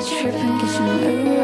nigga, why you tripping?